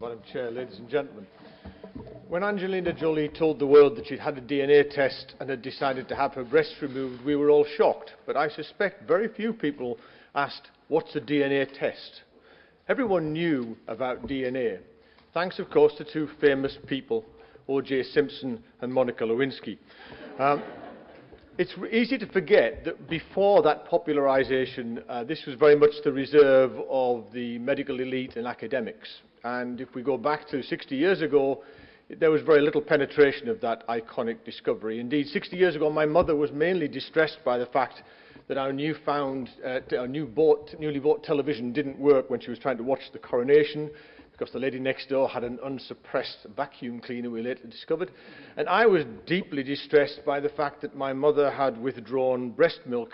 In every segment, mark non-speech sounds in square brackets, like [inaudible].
Madam Chair, ladies and gentlemen. When Angelina Jolie told the world that she'd had a DNA test and had decided to have her breasts removed, we were all shocked. But I suspect very few people asked, what's a DNA test? Everyone knew about DNA, thanks, of course, to two famous people, O.J. Simpson and Monica Lewinsky. Um, it's easy to forget that before that popularisation, uh, this was very much the reserve of the medical elite and academics. And if we go back to 60 years ago, there was very little penetration of that iconic discovery. Indeed, 60 years ago, my mother was mainly distressed by the fact that our, newfound, uh, our new bought, newly bought television didn't work when she was trying to watch the coronation because the lady next door had an unsuppressed vacuum cleaner we later discovered. And I was deeply distressed by the fact that my mother had withdrawn breast milk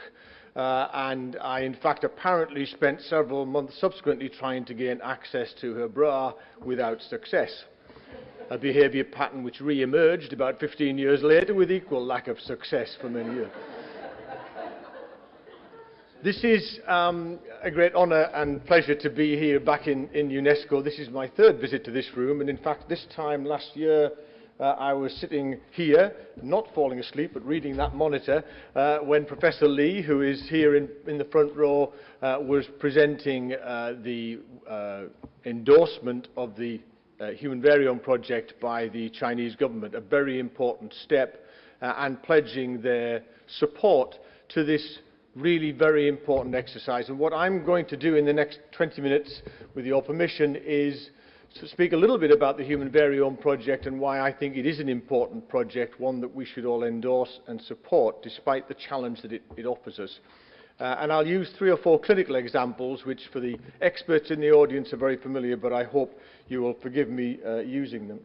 uh, and I, in fact, apparently spent several months subsequently trying to gain access to her bra without success. A behaviour pattern which re-emerged about 15 years later with equal lack of success for many years. This is um, a great honour and pleasure to be here back in, in UNESCO. This is my third visit to this room, and in fact, this time last year, uh, I was sitting here, not falling asleep, but reading that monitor, uh, when Professor Lee, who is here in, in the front row, uh, was presenting uh, the uh, endorsement of the uh, Human Variome Project by the Chinese government, a very important step, uh, and pledging their support to this really very important exercise. And what I'm going to do in the next 20 minutes, with your permission, is speak a little bit about the Human Variome Project and why I think it is an important project, one that we should all endorse and support, despite the challenge that it, it offers us. Uh, and I'll use three or four clinical examples, which for the experts in the audience are very familiar, but I hope you will forgive me uh, using them.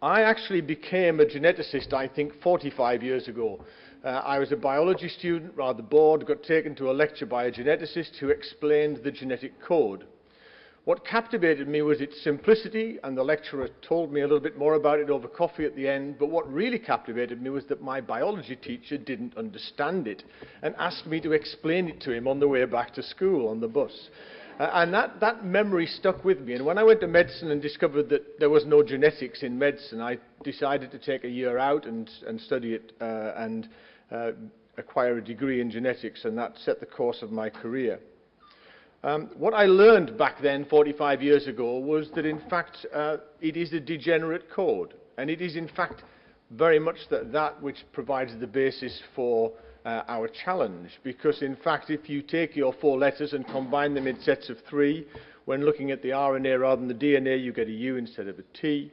I actually became a geneticist, I think, 45 years ago. Uh, I was a biology student, rather bored, got taken to a lecture by a geneticist who explained the genetic code. What captivated me was its simplicity, and the lecturer told me a little bit more about it over coffee at the end, but what really captivated me was that my biology teacher didn't understand it and asked me to explain it to him on the way back to school on the bus. Uh, and that, that memory stuck with me. And when I went to medicine and discovered that there was no genetics in medicine, I decided to take a year out and, and study it uh, and uh, acquire a degree in genetics, and that set the course of my career. Um, what I learned back then, 45 years ago, was that in fact uh, it is a degenerate code. And it is in fact very much that, that which provides the basis for uh, our challenge. Because in fact, if you take your four letters and combine them in sets of three, when looking at the RNA rather than the DNA, you get a U instead of a T.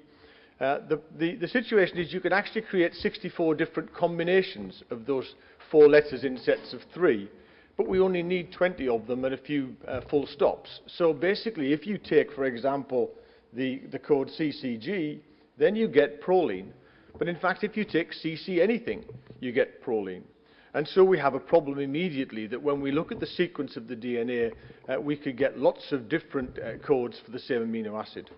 Uh, the, the, the situation is you can actually create 64 different combinations of those four letters in sets of three but we only need 20 of them and a few uh, full stops. So basically, if you take, for example, the, the code CCG, then you get proline. But in fact, if you take CC anything, you get proline. And so we have a problem immediately that when we look at the sequence of the DNA, uh, we could get lots of different uh, codes for the same amino acid.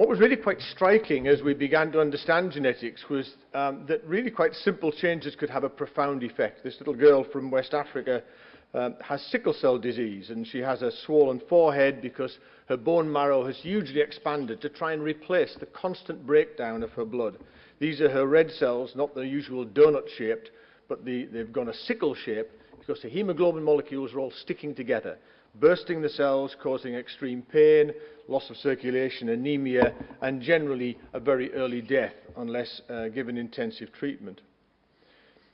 What was really quite striking as we began to understand genetics was um, that really quite simple changes could have a profound effect. This little girl from West Africa um, has sickle cell disease and she has a swollen forehead because her bone marrow has hugely expanded to try and replace the constant breakdown of her blood. These are her red cells, not the usual donut shaped, but the, they've gone a sickle shape because the hemoglobin molecules are all sticking together bursting the cells, causing extreme pain, loss of circulation, anemia, and generally a very early death unless uh, given intensive treatment.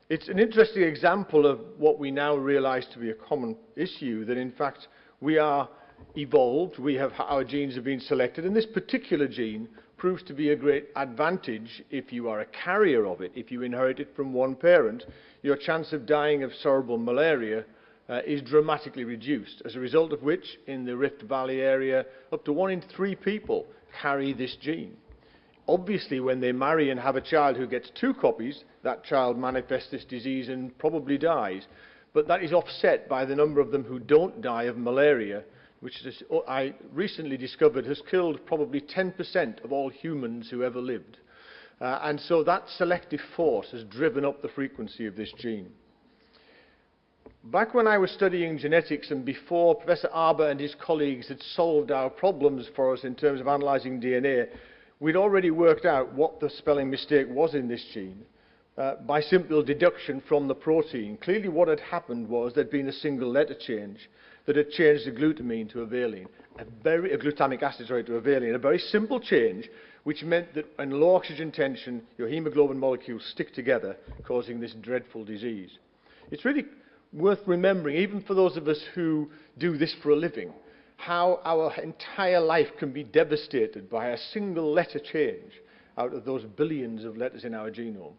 It's an interesting example of what we now realize to be a common issue, that in fact we are evolved, we have, our genes have been selected, and this particular gene proves to be a great advantage if you are a carrier of it. If you inherit it from one parent, your chance of dying of cerebral malaria uh, is dramatically reduced, as a result of which, in the Rift Valley area, up to one in three people carry this gene. Obviously, when they marry and have a child who gets two copies, that child manifests this disease and probably dies. But that is offset by the number of them who don't die of malaria, which is, I recently discovered has killed probably 10% of all humans who ever lived. Uh, and so that selective force has driven up the frequency of this gene. Back when I was studying genetics and before Professor Arber and his colleagues had solved our problems for us in terms of analysing DNA, we'd already worked out what the spelling mistake was in this gene uh, by simple deduction from the protein. Clearly what had happened was there'd been a single letter change that had changed the glutamine to a valine, a very a glutamic acid sorry, to a valine, a very simple change which meant that in low oxygen tension your hemoglobin molecules stick together causing this dreadful disease. It's really worth remembering, even for those of us who do this for a living, how our entire life can be devastated by a single letter change out of those billions of letters in our genome.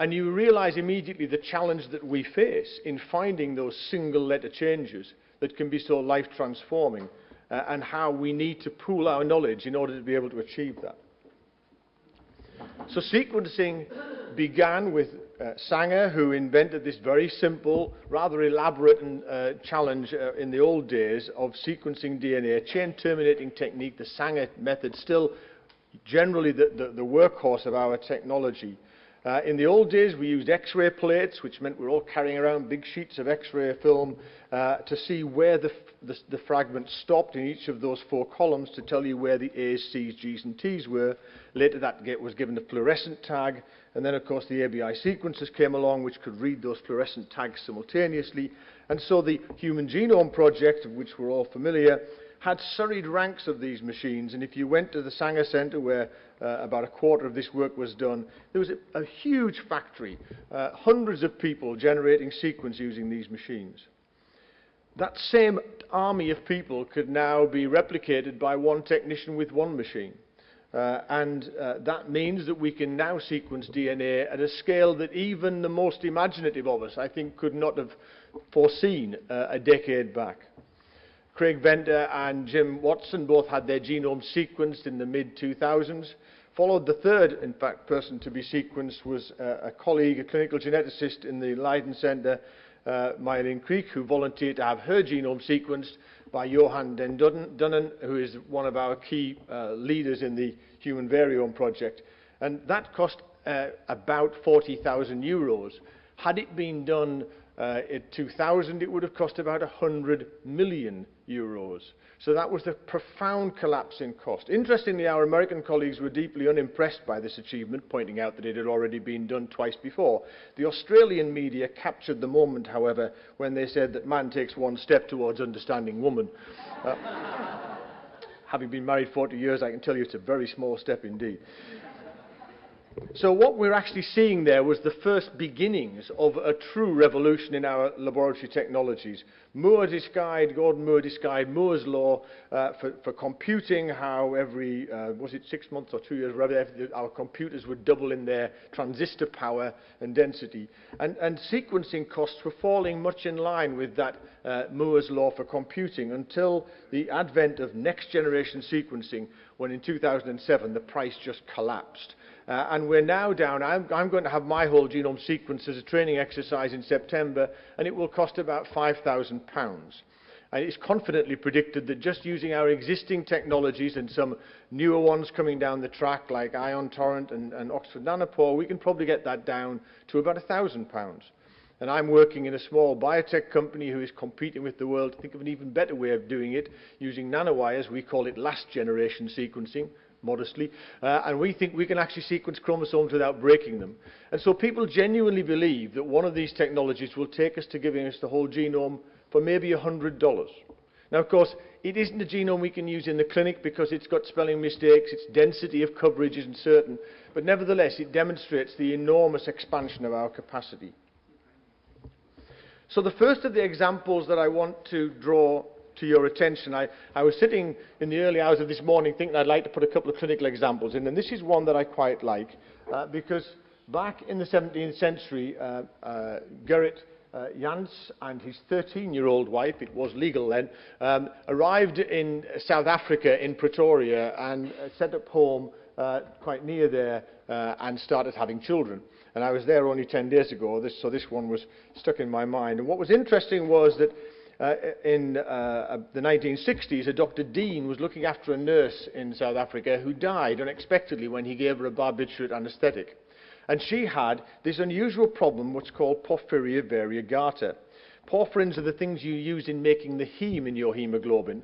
And you realize immediately the challenge that we face in finding those single letter changes that can be so life transforming uh, and how we need to pool our knowledge in order to be able to achieve that. So sequencing began with uh, Sanger, who invented this very simple, rather elaborate and, uh, challenge uh, in the old days of sequencing DNA, chain terminating technique, the Sanger method, still generally the, the, the workhorse of our technology. Uh, in the old days, we used X-ray plates, which meant we were all carrying around big sheets of X-ray film uh, to see where the, the, the fragment stopped in each of those four columns to tell you where the A's, C's, G's and T's were. Later, that was given a fluorescent tag, and then, of course, the ABI sequences came along, which could read those fluorescent tags simultaneously. And so the Human Genome Project, of which we're all familiar, had serried ranks of these machines. And if you went to the Sanger Center, where uh, about a quarter of this work was done, there was a, a huge factory, uh, hundreds of people generating sequence using these machines. That same army of people could now be replicated by one technician with one machine. Uh, and uh, that means that we can now sequence DNA at a scale that even the most imaginative of us, I think, could not have foreseen uh, a decade back. Craig Venter and Jim Watson both had their genomes sequenced in the mid-2000s. Followed the third, in fact, person to be sequenced was uh, a colleague, a clinical geneticist in the Leiden Centre, uh, Marjolein Kriek, who volunteered to have her genome sequenced by Johan Den Dunnen, who is one of our key uh, leaders in the Human Variome project. And that cost uh, about 40,000 euros. Had it been done uh, in 2000, it would have cost about 100 million euros. So that was the profound collapse in cost. Interestingly, our American colleagues were deeply unimpressed by this achievement, pointing out that it had already been done twice before. The Australian media captured the moment, however, when they said that man takes one step towards understanding woman. Uh, [laughs] having been married 40 years, I can tell you it's a very small step indeed. So what we're actually seeing there was the first beginnings of a true revolution in our laboratory technologies. Moore described, Gordon Moore described Moore's law uh, for, for computing, how every, uh, was it six months or two years, rather, our computers would double in their transistor power and density. And, and sequencing costs were falling much in line with that uh, Moore's law for computing until the advent of next generation sequencing, when in 2007 the price just collapsed. Uh, and we're now down, I'm, I'm going to have my whole genome sequenced as a training exercise in September, and it will cost about £5,000. And it's confidently predicted that just using our existing technologies and some newer ones coming down the track, like Ion Torrent and, and Oxford Nanopore, we can probably get that down to about £1,000. And I'm working in a small biotech company who is competing with the world to think of an even better way of doing it, using nanowires. We call it last generation sequencing, modestly. Uh, and we think we can actually sequence chromosomes without breaking them. And so people genuinely believe that one of these technologies will take us to giving us the whole genome for maybe $100. Now, of course, it isn't a genome we can use in the clinic because it's got spelling mistakes, its density of coverage isn't certain, but nevertheless, it demonstrates the enormous expansion of our capacity. So the first of the examples that I want to draw to your attention. I, I was sitting in the early hours of this morning thinking I'd like to put a couple of clinical examples in, and this is one that I quite like uh, because back in the 17th century, uh, uh, Gerrit uh, Jans and his 13-year-old wife, it was legal then, um, arrived in South Africa in Pretoria and uh, set up home uh, quite near there uh, and started having children. And I was there only 10 days ago, this, so this one was stuck in my mind. And what was interesting was that uh, in uh, uh the 1960s, a Dr. Dean was looking after a nurse in South Africa who died unexpectedly when he gave her a barbiturate anaesthetic. And she had this unusual problem, what's called porphyria variegata. Porphyrins are the things you use in making the heme in your hemoglobin.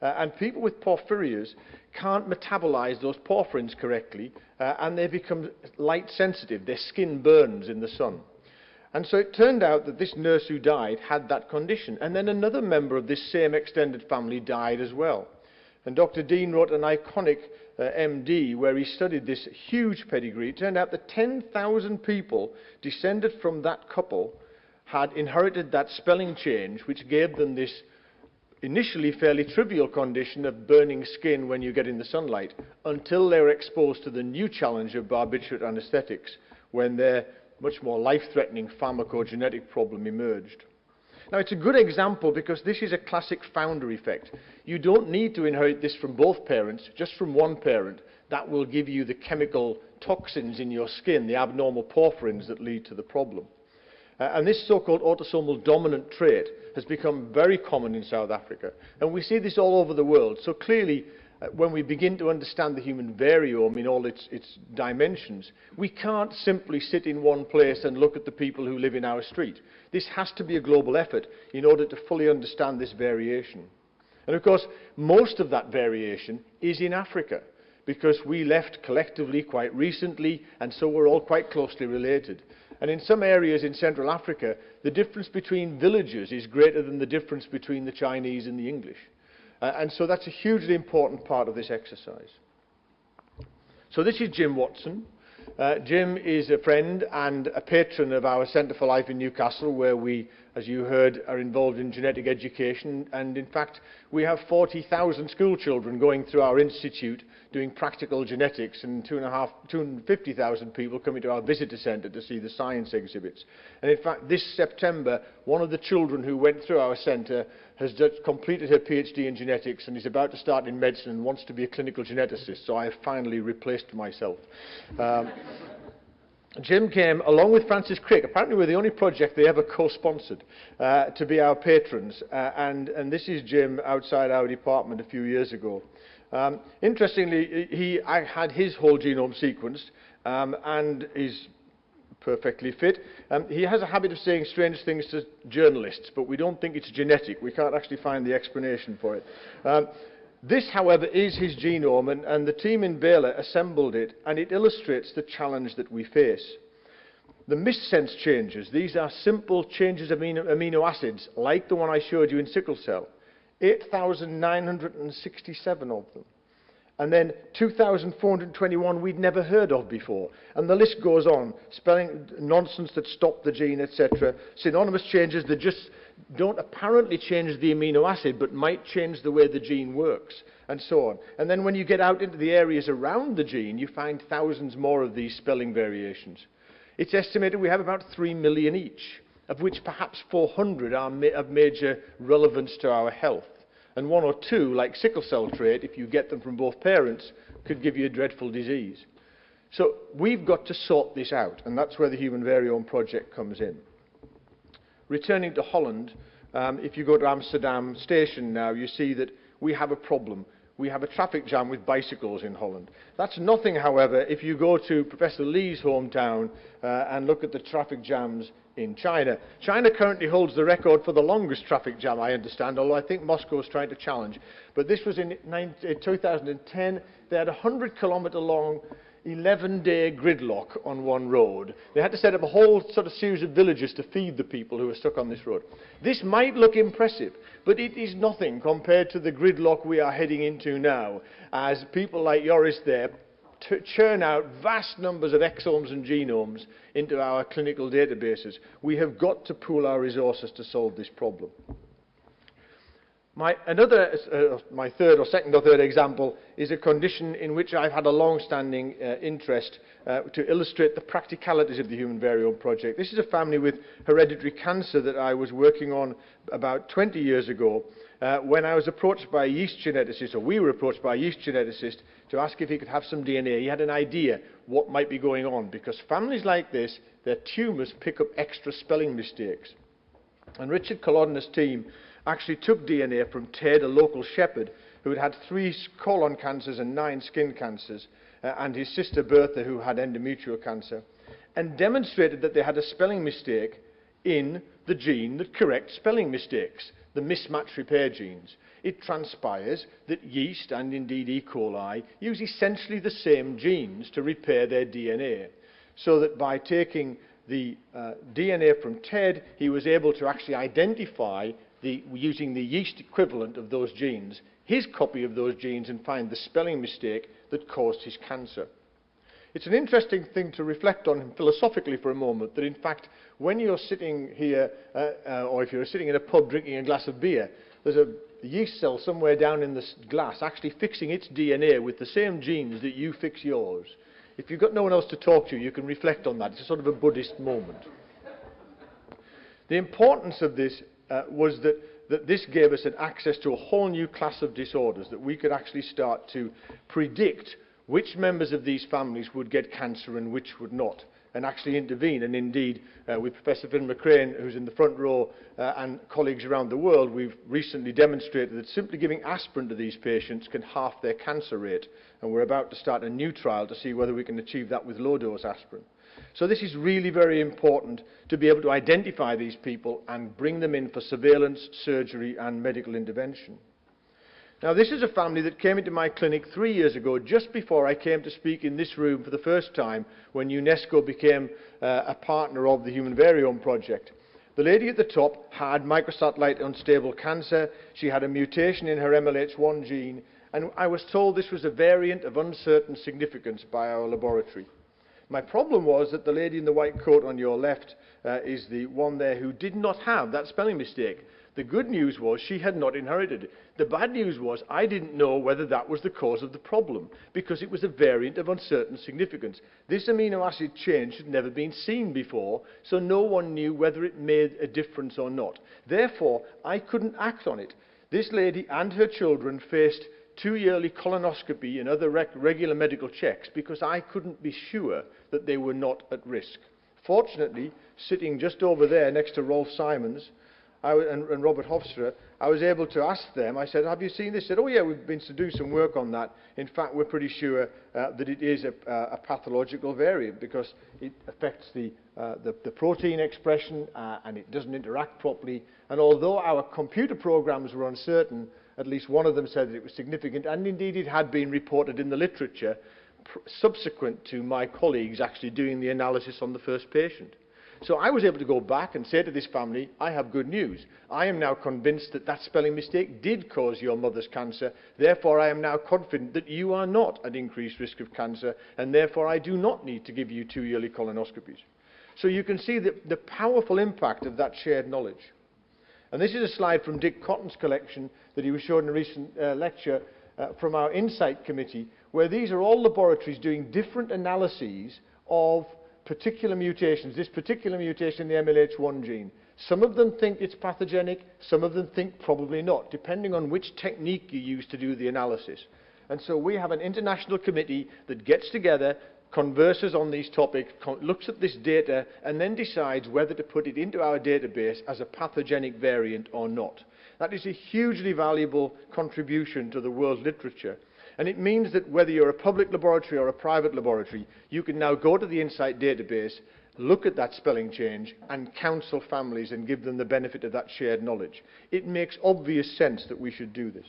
Uh, and people with porphyrias can't metabolize those porphyrins correctly, uh, and they become light sensitive. Their skin burns in the sun. And so it turned out that this nurse who died had that condition. And then another member of this same extended family died as well. And Dr. Dean wrote an iconic uh, MD where he studied this huge pedigree. It turned out that 10,000 people descended from that couple had inherited that spelling change, which gave them this initially fairly trivial condition of burning skin when you get in the sunlight, until they were exposed to the new challenge of barbiturate anesthetics, when their much more life-threatening pharmacogenetic problem emerged. Now, it's a good example because this is a classic founder effect. You don't need to inherit this from both parents, just from one parent. That will give you the chemical toxins in your skin, the abnormal porphyrins that lead to the problem. Uh, and this so-called autosomal dominant trait has become very common in South Africa. And we see this all over the world. So clearly, when we begin to understand the human variome in all its, its dimensions, we can't simply sit in one place and look at the people who live in our street. This has to be a global effort in order to fully understand this variation. And of course, most of that variation is in Africa, because we left collectively quite recently, and so we're all quite closely related. And in some areas in Central Africa, the difference between villages is greater than the difference between the Chinese and the English. Uh, and so that's a hugely important part of this exercise. So this is Jim Watson. Uh, Jim is a friend and a patron of our Centre for Life in Newcastle, where we, as you heard, are involved in genetic education. And in fact, we have 40,000 schoolchildren going through our institute doing practical genetics, and 250,000 people coming to our visitor centre to see the science exhibits. And in fact, this September, one of the children who went through our centre has completed her PhD in genetics and is about to start in medicine and wants to be a clinical geneticist, so I have finally replaced myself. Um, Jim came along with Francis Crick. Apparently, we're the only project they ever co-sponsored uh, to be our patrons. Uh, and, and this is Jim outside our department a few years ago. Um, interestingly, he I had his whole genome sequenced um, and is perfectly fit. Um, he has a habit of saying strange things to journalists, but we don't think it's genetic. We can't actually find the explanation for it. Um, this, however, is his genome, and, and the team in Baylor assembled it, and it illustrates the challenge that we face. The missense changes, these are simple changes of amino, amino acids, like the one I showed you in sickle cell. 8,967 of them. And then 2,421 we'd never heard of before. And the list goes on, spelling nonsense that stop the gene, etc. Synonymous changes that just don't apparently change the amino acid, but might change the way the gene works, and so on. And then when you get out into the areas around the gene, you find thousands more of these spelling variations. It's estimated we have about 3 million each of which perhaps 400 are ma of major relevance to our health. And one or two, like sickle cell trait, if you get them from both parents, could give you a dreadful disease. So we've got to sort this out, and that's where the Human Variome Project comes in. Returning to Holland, um, if you go to Amsterdam station now, you see that we have a problem. We have a traffic jam with bicycles in Holland. That's nothing, however, if you go to Professor Lee's hometown uh, and look at the traffic jams in China. China currently holds the record for the longest traffic jam, I understand, although I think Moscow is trying to challenge. But this was in 2010. They had a 100 kilometer long 11-day gridlock on one road. They had to set up a whole sort of series of villages to feed the people who were stuck on this road. This might look impressive, but it is nothing compared to the gridlock we are heading into now, as people like Joris there churn out vast numbers of exomes and genomes into our clinical databases. We have got to pool our resources to solve this problem. My, another, uh, my third or second or third example is a condition in which I've had a long-standing uh, interest uh, to illustrate the practicalities of the Human Variome Project. This is a family with hereditary cancer that I was working on about 20 years ago uh, when I was approached by a yeast geneticist, or we were approached by a yeast geneticist, to ask if he could have some DNA. He had an idea what might be going on, because families like this, their tumours pick up extra spelling mistakes. And Richard Kolodner's team actually took DNA from Ted, a local shepherd, who had had three colon cancers and nine skin cancers, uh, and his sister Bertha, who had endometrial cancer, and demonstrated that they had a spelling mistake in the gene that corrects spelling mistakes, the mismatch repair genes, it transpires that yeast and indeed E. coli use essentially the same genes to repair their DNA. So that by taking the uh, DNA from Ted, he was able to actually identify the, using the yeast equivalent of those genes, his copy of those genes and find the spelling mistake that caused his cancer. It's an interesting thing to reflect on philosophically for a moment, that in fact, when you're sitting here, uh, uh, or if you're sitting in a pub drinking a glass of beer, there's a yeast cell somewhere down in the glass actually fixing its DNA with the same genes that you fix yours. If you've got no one else to talk to, you can reflect on that. It's a sort of a Buddhist moment. The importance of this uh, was that, that this gave us an access to a whole new class of disorders, that we could actually start to predict which members of these families would get cancer and which would not, and actually intervene. And indeed, uh, with Professor Finn McCrane, who's in the front row, uh, and colleagues around the world, we've recently demonstrated that simply giving aspirin to these patients can half their cancer rate. And we're about to start a new trial to see whether we can achieve that with low-dose aspirin. So this is really very important to be able to identify these people and bring them in for surveillance, surgery and medical intervention. Now, this is a family that came into my clinic three years ago, just before I came to speak in this room for the first time when UNESCO became uh, a partner of the Human Variome Project. The lady at the top had microsatellite unstable cancer. She had a mutation in her MLH1 gene, and I was told this was a variant of uncertain significance by our laboratory. My problem was that the lady in the white coat on your left uh, is the one there who did not have that spelling mistake. The good news was she had not inherited it. The bad news was I didn't know whether that was the cause of the problem because it was a variant of uncertain significance. This amino acid change had never been seen before, so no one knew whether it made a difference or not. Therefore, I couldn't act on it. This lady and her children faced two yearly colonoscopy and other rec regular medical checks because I couldn't be sure that they were not at risk. Fortunately, sitting just over there next to Rolf Sijmons, I, and, and Robert Hofstra, I was able to ask them, I said, have you seen this? They said, oh yeah, we've been to do some work on that. In fact, we're pretty sure uh, that it is a, uh, a pathological variant because it affects the, uh, the, the protein expression uh, and it doesn't interact properly. And although our computer programs were uncertain, at least one of them said that it was significant, and indeed it had been reported in the literature subsequent to my colleagues actually doing the analysis on the first patient. So I was able to go back and say to this family, I have good news. I am now convinced that that spelling mistake did cause your mother's cancer. Therefore, I am now confident that you are not at increased risk of cancer, and therefore I do not need to give you two yearly colonoscopies. So you can see the, the powerful impact of that shared knowledge. And this is a slide from Dick Cotton's collection that he was shown in a recent uh, lecture uh, from our Insight Committee, where these are all laboratories doing different analyses of particular mutations, this particular mutation in the MLH1 gene. Some of them think it's pathogenic, some of them think probably not, depending on which technique you use to do the analysis. And so we have an international committee that gets together, converses on these topics, looks at this data, and then decides whether to put it into our database as a pathogenic variant or not. That is a hugely valuable contribution to the world literature. And it means that whether you're a public laboratory or a private laboratory, you can now go to the Insight database, look at that spelling change and counsel families and give them the benefit of that shared knowledge. It makes obvious sense that we should do this.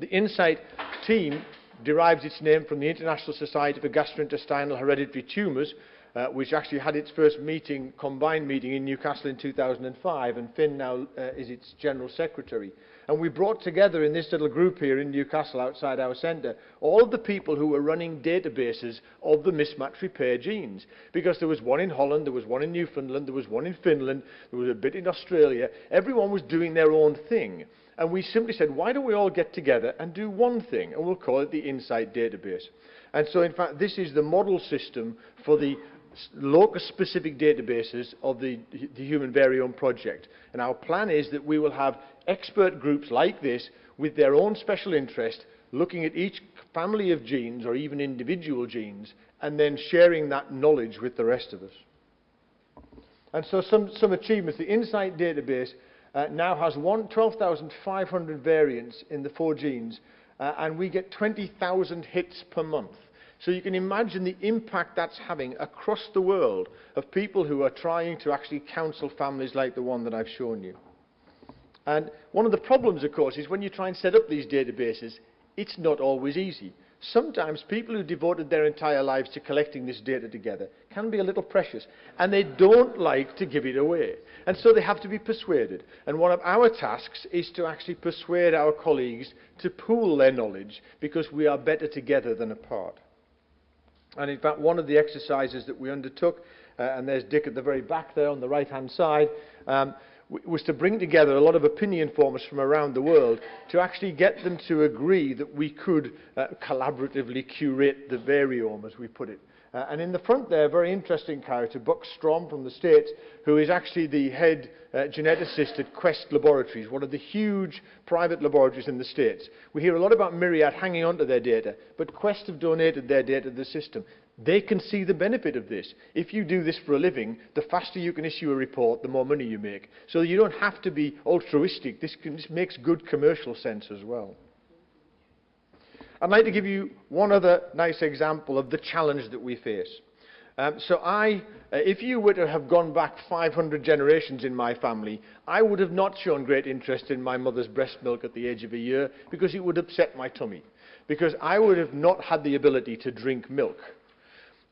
The Insight team derives its name from the International Society for Gastrointestinal Hereditary Tumours, uh, which actually had its first meeting, combined meeting in Newcastle in 2005, and Finn now uh, is its general secretary. And we brought together in this little group here in Newcastle outside our centre all of the people who were running databases of the mismatch repair genes. Because there was one in Holland, there was one in Newfoundland, there was one in Finland, there was a bit in Australia. Everyone was doing their own thing. And we simply said, why don't we all get together and do one thing? And we'll call it the Insight Database. And so, in fact, this is the model system for the locus-specific databases of the, the Human Variome Project. And our plan is that we will have expert groups like this with their own special interest looking at each family of genes or even individual genes and then sharing that knowledge with the rest of us. And so some, some achievements. The Insight database uh, now has 12,500 variants in the four genes uh, and we get 20,000 hits per month. So you can imagine the impact that's having across the world of people who are trying to actually counsel families like the one that I've shown you. And one of the problems, of course, is when you try and set up these databases, it's not always easy. Sometimes people who devoted their entire lives to collecting this data together can be a little precious, and they don't like to give it away. And so they have to be persuaded. And one of our tasks is to actually persuade our colleagues to pool their knowledge, because we are better together than apart. And in fact, one of the exercises that we undertook, uh, and there's Dick at the very back there on the right-hand side, um, was to bring together a lot of opinion formers from around the world to actually get them to agree that we could uh, collaboratively curate the variome, as we put it. Uh, and in the front there, a very interesting character, Buck Strom from the States, who is actually the head uh, geneticist at Quest Laboratories, one of the huge private laboratories in the States. We hear a lot about Myriad hanging onto their data, but Quest have donated their data to the system. They can see the benefit of this. If you do this for a living, the faster you can issue a report, the more money you make. So you don't have to be altruistic. This, can, this makes good commercial sense as well. I'd like to give you one other nice example of the challenge that we face. Um, so I, uh, if you were to have gone back 500 generations in my family, I would have not shown great interest in my mother's breast milk at the age of a year because it would upset my tummy, because I would have not had the ability to drink milk.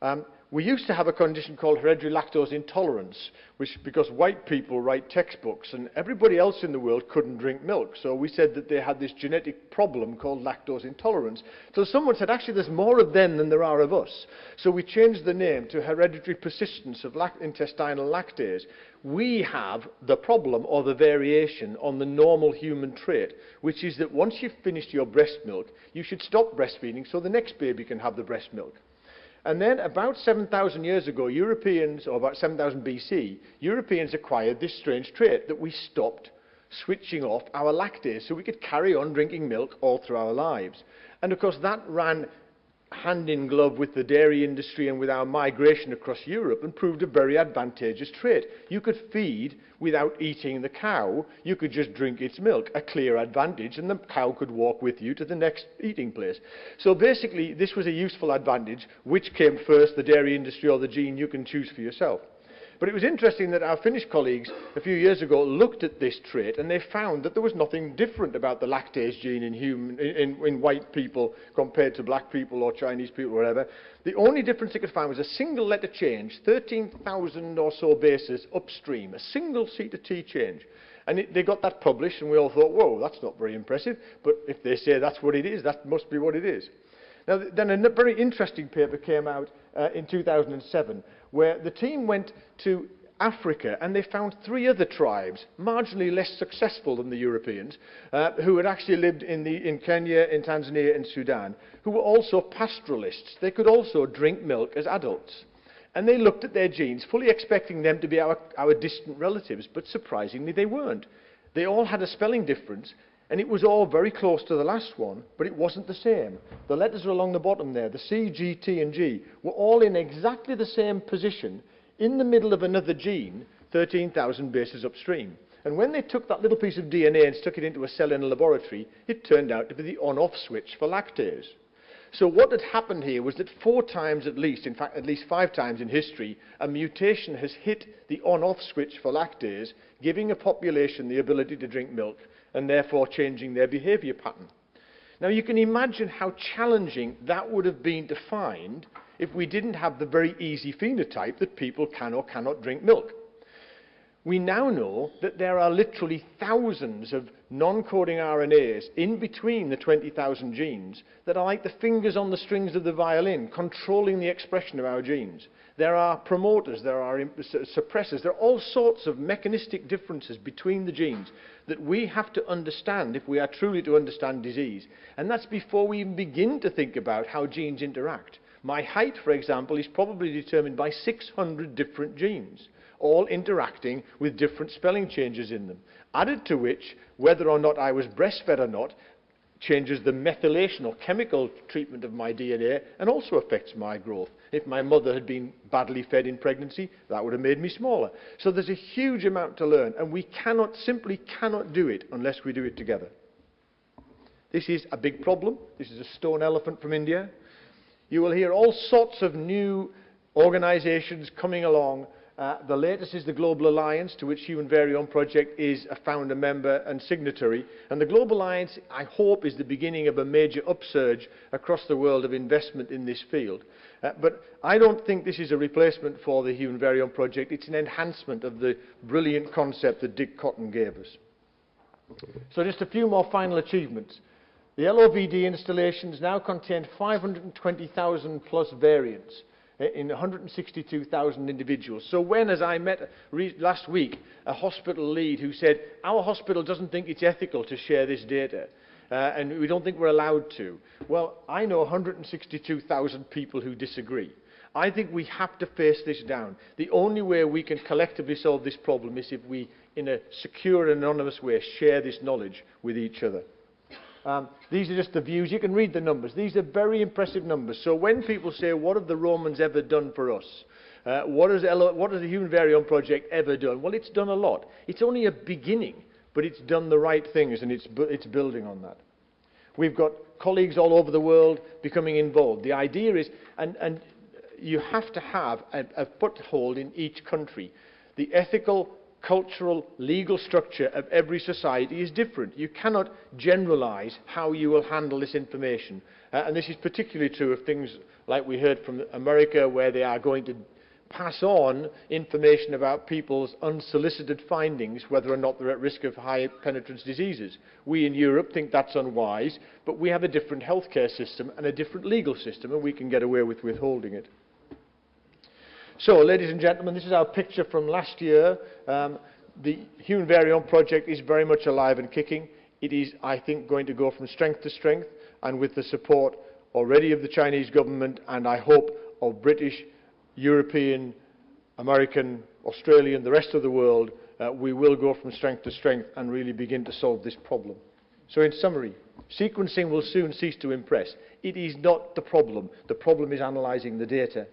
Um, we used to have a condition called hereditary lactose intolerance, which because white people write textbooks and everybody else in the world couldn't drink milk. So we said that they had this genetic problem called lactose intolerance. So someone said, actually, there's more of them than there are of us. So we changed the name to hereditary persistence of lac intestinal lactase. We have the problem or the variation on the normal human trait, which is that once you've finished your breast milk, you should stop breastfeeding so the next baby can have the breast milk. And then about 7,000 years ago, Europeans, or about 7,000 BC, Europeans acquired this strange trait that we stopped switching off our lactase so we could carry on drinking milk all through our lives. And of course, that ran hand in glove with the dairy industry and with our migration across Europe and proved a very advantageous trait. You could feed without eating the cow, you could just drink its milk, a clear advantage, and the cow could walk with you to the next eating place. So basically, this was a useful advantage. Which came first, the dairy industry or the gene, you can choose for yourself. But it was interesting that our Finnish colleagues a few years ago looked at this trait and they found that there was nothing different about the lactase gene in, human, in, in, in white people compared to black people or Chinese people or whatever. The only difference they could find was a single letter change, 13,000 or so bases upstream, a single C to T change. And it, they got that published, and we all thought, whoa, that's not very impressive. But if they say that's what it is, that must be what it is. Now, then a very interesting paper came out uh, in 2007 where the team went to Africa and they found three other tribes, marginally less successful than the Europeans, uh, who had actually lived in, the, in Kenya, in Tanzania, in Sudan, who were also pastoralists. They could also drink milk as adults. And they looked at their genes, fully expecting them to be our, our distant relatives, but surprisingly they weren't. They all had a spelling difference, and it was all very close to the last one, but it wasn't the same. The letters along the bottom there, the C, G, T, and G, were all in exactly the same position in the middle of another gene 13,000 bases upstream. And when they took that little piece of DNA and stuck it into a cell in a laboratory, it turned out to be the on-off switch for lactase. So what had happened here was that four times at least, in fact at least five times in history, a mutation has hit the on-off switch for lactase, giving a population the ability to drink milk and therefore changing their behavior pattern. Now you can imagine how challenging that would have been to find if we didn't have the very easy phenotype that people can or cannot drink milk. We now know that there are literally thousands of non-coding RNAs in between the 20,000 genes that are like the fingers on the strings of the violin, controlling the expression of our genes. There are promoters, there are suppressors, there are all sorts of mechanistic differences between the genes that we have to understand if we are truly to understand disease. And that's before we even begin to think about how genes interact. My height, for example, is probably determined by 600 different genes, all interacting with different spelling changes in them. added to which whether or not I was breastfed or not changes the methylation or chemical treatment of my DNA and also affects my growth. If my mother had been badly fed in pregnancy, that would have made me smaller. So there's a huge amount to learn, and we cannot, simply cannot do it unless we do it together. This is a big problem. This is a stone elephant from India. You will hear all sorts of new organizations coming along Uh, the latest is the Global Alliance, to which Human Variome Project is a founder member and signatory. And the Global Alliance, I hope, is the beginning of a major upsurge across the world of investment in this field. Uh, but I don't think this is a replacement for the Human Variome Project. It's an enhancement of the brilliant concept that Dick Cotton gave us. So just a few more final achievements. The LOVD installations now contain 520,000 plus variants in 162,000 individuals. So when, as I met last week, a hospital lead who said, our hospital doesn't think it's ethical to share this data, uh, and we don't think we're allowed to. Well, I know 162,000 people who disagree. I think we have to face this down. The only way we can collectively solve this problem is if we, in a secure and anonymous way, share this knowledge with each other. Um, these are just the views. You can read the numbers. These are very impressive numbers. So when people say, what have the Romans ever done for us? Uh, what, has what has the Human Variome Project ever done? Well, it's done a lot. It's only a beginning, but it's done the right things and it's, it's building on that. We've got colleagues all over the world becoming involved. The idea is, and, and you have to have a, a foothold in each country. The ethical cultural, legal structure of every society is different. You cannot generalize how you will handle this information. Uh, and this is particularly true of things like we heard from America, where they are going to pass on information about people's unsolicited findings, whether or not they're at risk of high penetrance diseases. We in Europe think that's unwise, but we have a different healthcare system and a different legal system, and we can get away with withholding it. So, ladies and gentlemen, this is our picture from last year. Um, the Human Variome project is very much alive and kicking. It is, I think, going to go from strength to strength, and with the support already of the Chinese government, and I hope of British, European, American, Australian, the rest of the world, uh, we will go from strength to strength and really begin to solve this problem. So in summary, sequencing will soon cease to impress. It is not the problem. The problem is analysing the data.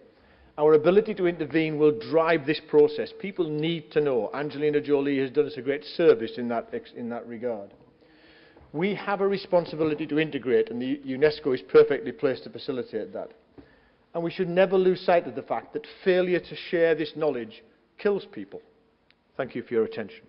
Our ability to intervene will drive this process. People need to know. Angelina Jolie has done us a great service in that, in that regard. We have a responsibility to integrate, and UNESCO is perfectly placed to facilitate that. And we should never lose sight of the fact that failure to share this knowledge kills people. Thank you for your attention.